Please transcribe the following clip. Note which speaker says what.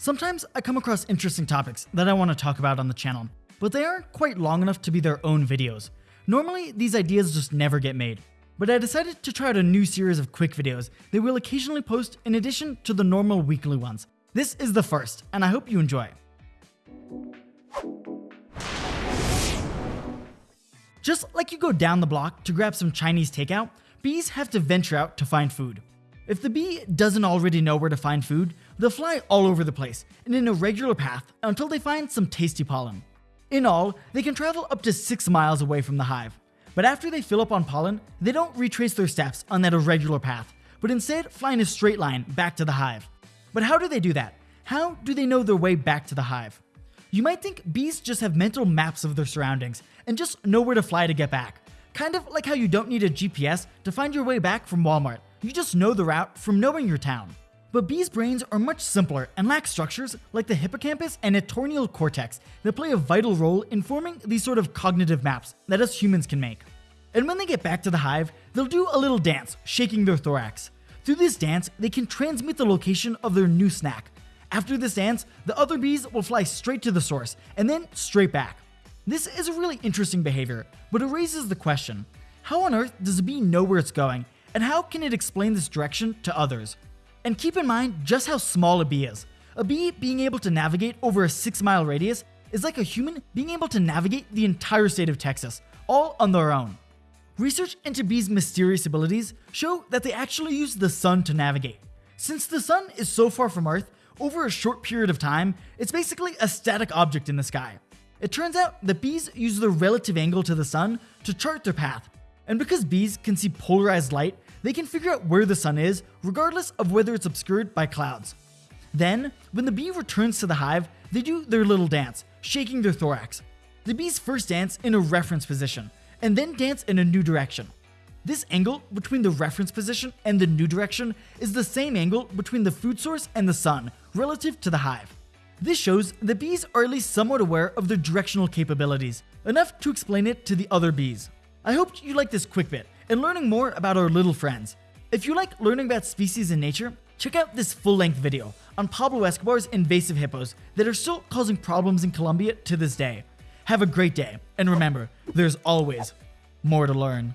Speaker 1: Sometimes I come across interesting topics that I want to talk about on the channel, but they aren't quite long enough to be their own videos. Normally, these ideas just never get made, but I decided to try out a new series of quick videos that we'll occasionally post in addition to the normal weekly ones. This is the first, and I hope you enjoy. Just like you go down the block to grab some Chinese takeout, bees have to venture out to find food. If the bee doesn't already know where to find food, they'll fly all over the place in an irregular path until they find some tasty pollen. In all, they can travel up to 6 miles away from the hive. But after they fill up on pollen, they don't retrace their steps on that irregular path, but instead fly in a straight line back to the hive. But how do they do that? How do they know their way back to the hive? You might think bees just have mental maps of their surroundings and just know where to fly to get back. Kind of like how you don't need a GPS to find your way back from Walmart. You just know the route from knowing your town. But bees' brains are much simpler and lack structures like the hippocampus and entorhinal cortex that play a vital role in forming these sort of cognitive maps that us humans can make. And when they get back to the hive, they'll do a little dance, shaking their thorax. Through this dance, they can transmit the location of their new snack. After this dance, the other bees will fly straight to the source and then straight back. This is a really interesting behavior, but it raises the question, how on earth does a bee know where it's going and how can it explain this direction to others? And keep in mind just how small a bee is. A bee being able to navigate over a 6 mile radius is like a human being able to navigate the entire state of Texas, all on their own. Research into bees' mysterious abilities show that they actually use the sun to navigate. Since the sun is so far from Earth, over a short period of time, it's basically a static object in the sky. It turns out that bees use the relative angle to the sun to chart their path, and because bees can see polarized light, they can figure out where the sun is regardless of whether it's obscured by clouds. Then, when the bee returns to the hive, they do their little dance, shaking their thorax. The bees first dance in a reference position, and then dance in a new direction. This angle between the reference position and the new direction is the same angle between the food source and the sun relative to the hive. This shows that bees are at least somewhat aware of their directional capabilities, enough to explain it to the other bees. I hope you like this quick bit and learning more about our little friends. If you like learning about species in nature, check out this full-length video on Pablo Escobar's invasive hippos that are still causing problems in Colombia to this day. Have a great day, and remember, there's always more to learn.